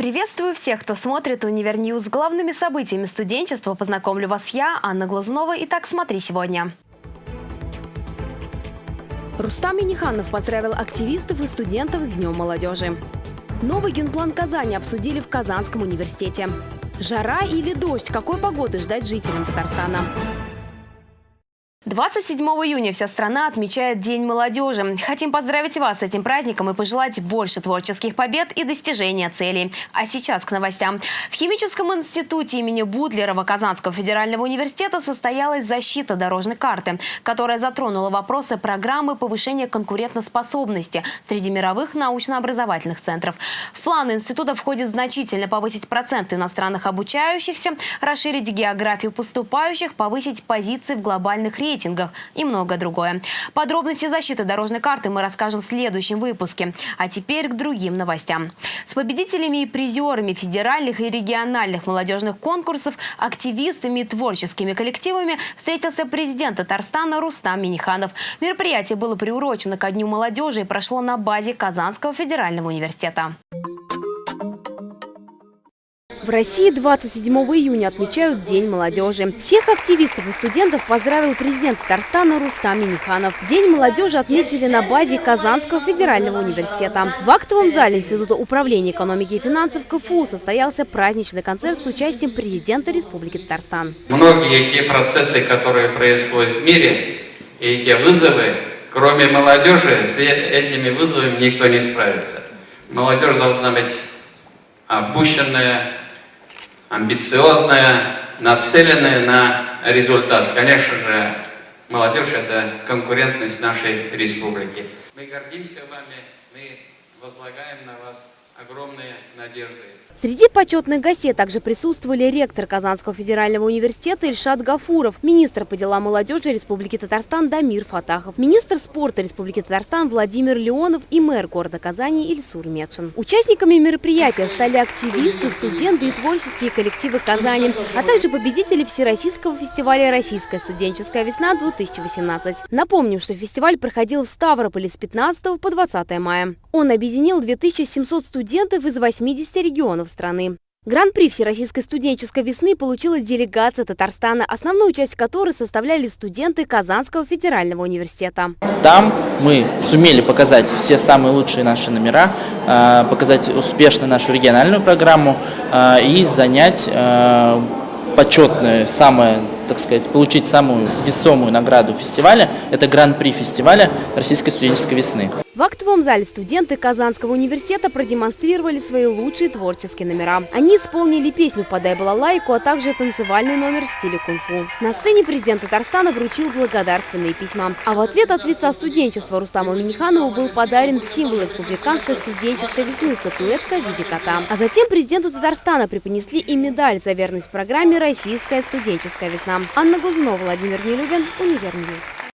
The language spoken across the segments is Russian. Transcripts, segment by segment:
Приветствую всех, кто смотрит «Универньюз». С главными событиями студенчества познакомлю вас я, Анна Глазунова. Итак, смотри сегодня. Рустам Миниханов поздравил активистов и студентов с Днем молодежи. Новый генплан Казани обсудили в Казанском университете. Жара или дождь? Какой погоды ждать жителям Татарстана? 27 июня вся страна отмечает День молодежи. Хотим поздравить вас с этим праздником и пожелать больше творческих побед и достижения целей. А сейчас к новостям. В Химическом институте имени Бутлерова Казанского федерального университета состоялась защита дорожной карты, которая затронула вопросы программы повышения конкурентоспособности среди мировых научно-образовательных центров. В планы института входит значительно повысить процент иностранных обучающихся, расширить географию поступающих, повысить позиции в глобальных рейтингах рейтингах и многое другое. Подробности защиты дорожной карты мы расскажем в следующем выпуске. А теперь к другим новостям. С победителями и призерами федеральных и региональных молодежных конкурсов, активистами и творческими коллективами встретился президент Татарстана Рустам Миниханов. Мероприятие было приурочено ко Дню молодежи и прошло на базе Казанского федерального университета. В России 27 июня отмечают День молодежи. Всех активистов и студентов поздравил президент Татарстана Рустам Миниханов. День молодежи отметили на базе Казанского федерального университета. В актовом зале Института управления экономики и финансов КФУ состоялся праздничный концерт с участием президента Республики Татарстан. Многие те процессы, которые происходят в мире, и эти вызовы, кроме молодежи, с этими вызовами никто не справится. Молодежь должна быть опущенная, амбициозная, нацеленная на результат. Конечно же, молодежь – это конкурентность нашей республики. Мы гордимся вами, мы возлагаем на вас огромные надежды. Среди почетных гостей также присутствовали ректор Казанского федерального университета Ильшат Гафуров, министр по делам молодежи Республики Татарстан Дамир Фатахов, министр спорта Республики Татарстан Владимир Леонов и мэр города Казани Ильсур Медшин. Участниками мероприятия стали активисты, студенты и творческие коллективы Казани, а также победители Всероссийского фестиваля «Российская студенческая весна-2018». Напомним, что фестиваль проходил в Ставрополе с 15 по 20 мая. Он объединил 2700 студентов из 80 регионов страны. Гран-при Всероссийской студенческой весны получила делегация Татарстана, основную часть которой составляли студенты Казанского федерального университета. Там мы сумели показать все самые лучшие наши номера, а, показать успешно нашу региональную программу а, и занять а, почетное, самое, так сказать, получить самую весомую награду фестиваля. Это гран-при фестиваля Российской студенческой весны. В актовом зале студенты Казанского университета продемонстрировали свои лучшие творческие номера. Они исполнили песню «Подай балалайку», а также танцевальный номер в стиле кунг-фу. На сцене президент Татарстана вручил благодарственные письма. А в ответ от лица студенчества Рустаму Миниханову был подарен символ республиканской студенческой весны – статуэтка в виде кота. А затем президенту Татарстана преподнесли и медаль за верность программе «Российская студенческая весна». Анна Глазунова, Владимир Нелюбин, Универньюз.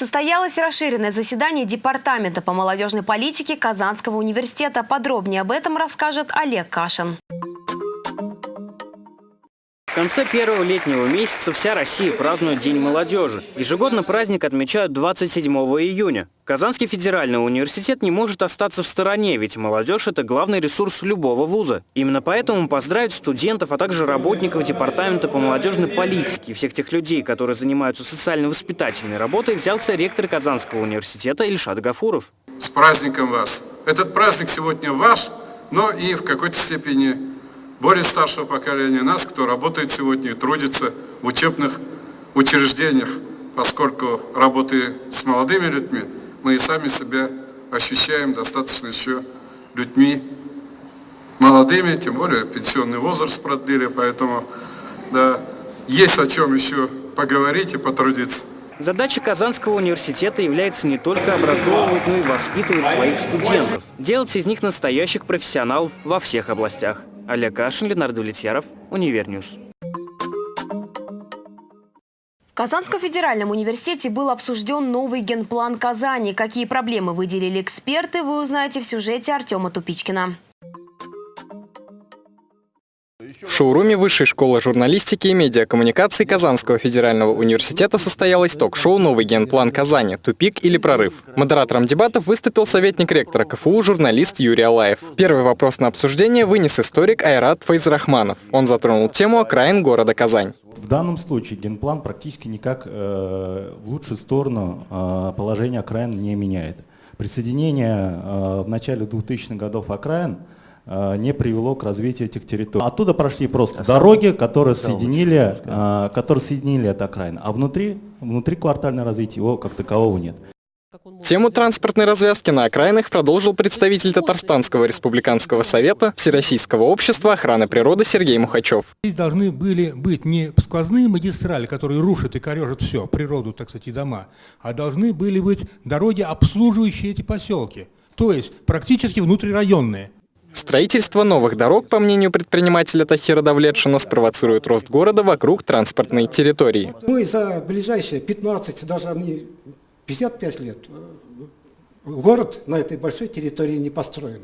Состоялось расширенное заседание Департамента по молодежной политике Казанского университета. Подробнее об этом расскажет Олег Кашин. Конце первого летнего месяца вся Россия празднует День молодежи. Ежегодно праздник отмечают 27 июня. Казанский федеральный университет не может остаться в стороне, ведь молодежь – это главный ресурс любого вуза. Именно поэтому поздравить студентов, а также работников Департамента по молодежной политике и всех тех людей, которые занимаются социально-воспитательной работой, взялся ректор Казанского университета Ильшат Гафуров. С праздником вас! Этот праздник сегодня ваш, но и в какой-то степени более старшего поколения нас, кто работает сегодня и трудится в учебных учреждениях, поскольку работая с молодыми людьми, мы и сами себя ощущаем достаточно еще людьми молодыми, тем более пенсионный возраст продлили, поэтому да, есть о чем еще поговорить и потрудиться. Задача Казанского университета является не только образовывать, но и воспитывать своих студентов, делать из них настоящих профессионалов во всех областях. Олег Кашин, Ленар Давлетьяров, Универньюз. В Казанском федеральном университете был обсужден новый генплан Казани. Какие проблемы выделили эксперты, вы узнаете в сюжете Артема Тупичкина. В шоуруме Высшей школы журналистики и медиакоммуникаций Казанского федерального университета состоялось ток-шоу «Новый генплан Казани. Тупик или прорыв?». Модератором дебатов выступил советник ректора КФУ журналист Юрий Алаев. Первый вопрос на обсуждение вынес историк Айрат Файзрахманов. Он затронул тему окраин города Казань. В данном случае генплан практически никак э, в лучшую сторону э, положение окраин не меняет. Присоединение э, в начале 2000-х годов окраин не привело к развитию этих территорий. Оттуда прошли просто дороги, которые соединили, э, которые соединили это окраин, а внутри, внутри квартальное развитие его как такового нет. Тему транспортной развязки на окраинах продолжил представитель Татарстанского республиканского совета Всероссийского общества охраны природы Сергей Мухачев. Здесь должны были быть не сквозные магистрали, которые рушат и корежат все, природу, так сказать, и дома, а должны были быть дороги, обслуживающие эти поселки, то есть практически внутрирайонные. Строительство новых дорог, по мнению предпринимателя Тахира Давлетшина, спровоцирует рост города вокруг транспортной территории. Мы за ближайшие 15, даже не 55 лет город на этой большой территории не построен.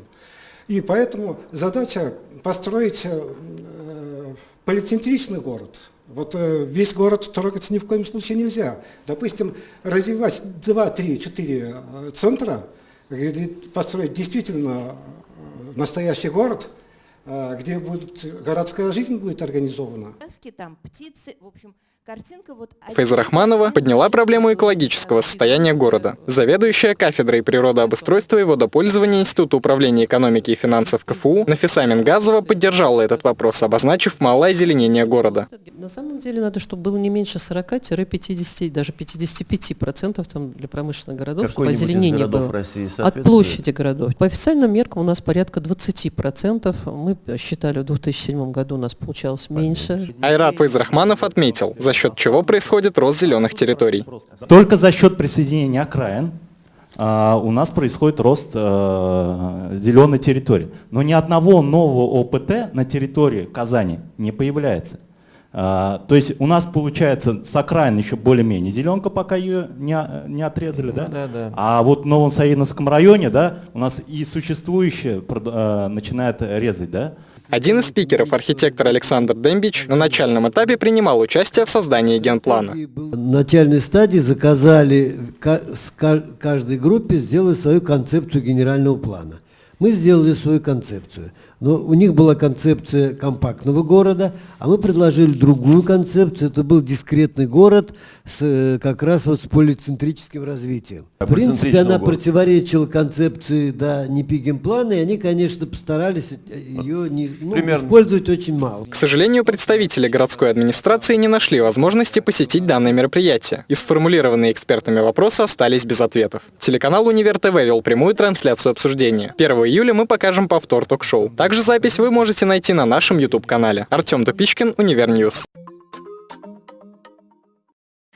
И поэтому задача построить э, полицентричный город. Вот э, весь город трогаться ни в коем случае нельзя. Допустим, развивать 2, 3, 4 центра, построить действительно э, настоящий город, э, где будет, городская жизнь будет организована. Там птицы, в общем. Фейза Рахманова подняла проблему экологического состояния города. Заведующая кафедрой природообустройства и водопользования Института управления экономики и финансов КФУ Нафиса Мингазова поддержала этот вопрос, обозначив малое озеленение города. На самом деле надо, чтобы было не меньше 40-50, даже 55 процентов там для промышленных городов, чтобы озеленение было. От площади городов. По официальным меркам у нас порядка 20 процентов. Мы считали в 2007 году у нас получалось меньше. Айрат Фейзрахманов отметил, за счет чего происходит рост зеленых территорий. Только за счет присоединения окраин а, у нас происходит рост а, зеленой территории. Но ни одного нового ОПТ на территории Казани не появляется. А, то есть у нас получается с окраин еще более-менее зеленка, пока ее не, не отрезали, да? Да, да. А вот в Новом Саиновском районе, да, у нас и существующее начинает резать, да? Один из спикеров, архитектор Александр Дембич, на начальном этапе принимал участие в создании генплана. На начальной стадии заказали каждой группе сделать свою концепцию генерального плана. Мы сделали свою концепцию. Но у них была концепция компактного города, а мы предложили другую концепцию. Это был дискретный город с, э, как раз вот с полицентрическим развитием. А В принципе, она города. противоречила концепции да, плана, и они, конечно, постарались э, ее не, ну, использовать очень мало. К сожалению, представители городской администрации не нашли возможности посетить данное мероприятие. И сформулированные экспертами вопросы остались без ответов. Телеканал Универ ТВ вел прямую трансляцию обсуждения. 1 июля мы покажем повтор ток-шоу. Также запись вы можете найти на нашем YouTube-канале. Артем Тупичкин, Универньюз.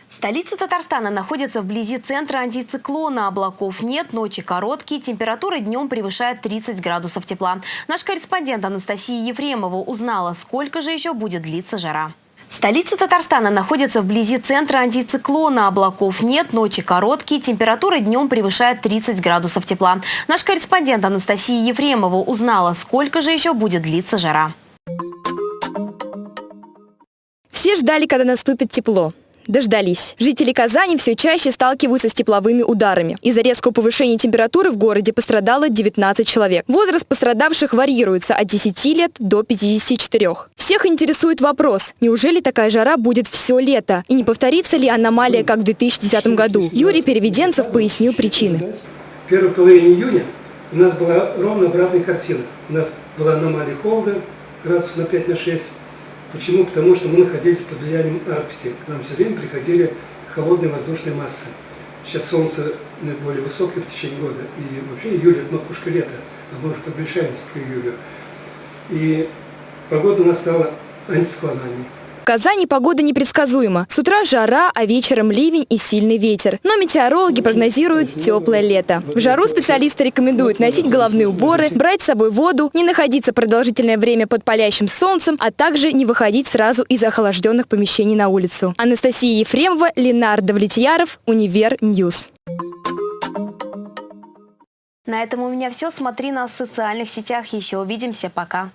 Столица Татарстана находится вблизи центра антициклона. Облаков нет, ночи короткие, температура днем превышает 30 градусов тепла. Наш корреспондент Анастасия Ефремова узнала, сколько же еще будет длиться жара. Столица Татарстана находится вблизи центра антициклона. Облаков нет, ночи короткие, температура днем превышает 30 градусов тепла. Наш корреспондент Анастасия Ефремова узнала, сколько же еще будет длиться жара. Все ждали, когда наступит тепло. Дождались. Жители Казани все чаще сталкиваются с тепловыми ударами. Из-за резкого повышения температуры в городе пострадало 19 человек. Возраст пострадавших варьируется от 10 лет до 54. Всех интересует вопрос, неужели такая жара будет все лето? И не повторится ли аномалия, как в 2010 году? Юрий Переведенцев пояснил причины. В первой половине июня у нас была ровно обратная картина. У нас была аномалия холода градусов на 5 на 6 Почему? Потому что мы находились под влиянием Арктики. К нам все время приходили холодные воздушные массы. Сейчас солнце наиболее высокое в течение года. И вообще июль – это макушка лета. А мы уже приближаемся к июлю. И погода у нас стала антициклональной. Казани погода непредсказуема. С утра жара, а вечером ливень и сильный ветер. Но метеорологи прогнозируют теплое лето. В жару специалисты рекомендуют носить головные уборы, брать с собой воду, не находиться продолжительное время под палящим солнцем, а также не выходить сразу из охлажденных помещений на улицу. Анастасия Ефремова, Ленар Давлетьяров, Универ Ньюс. На этом у меня все. Смотри нас в социальных сетях. Еще увидимся. Пока.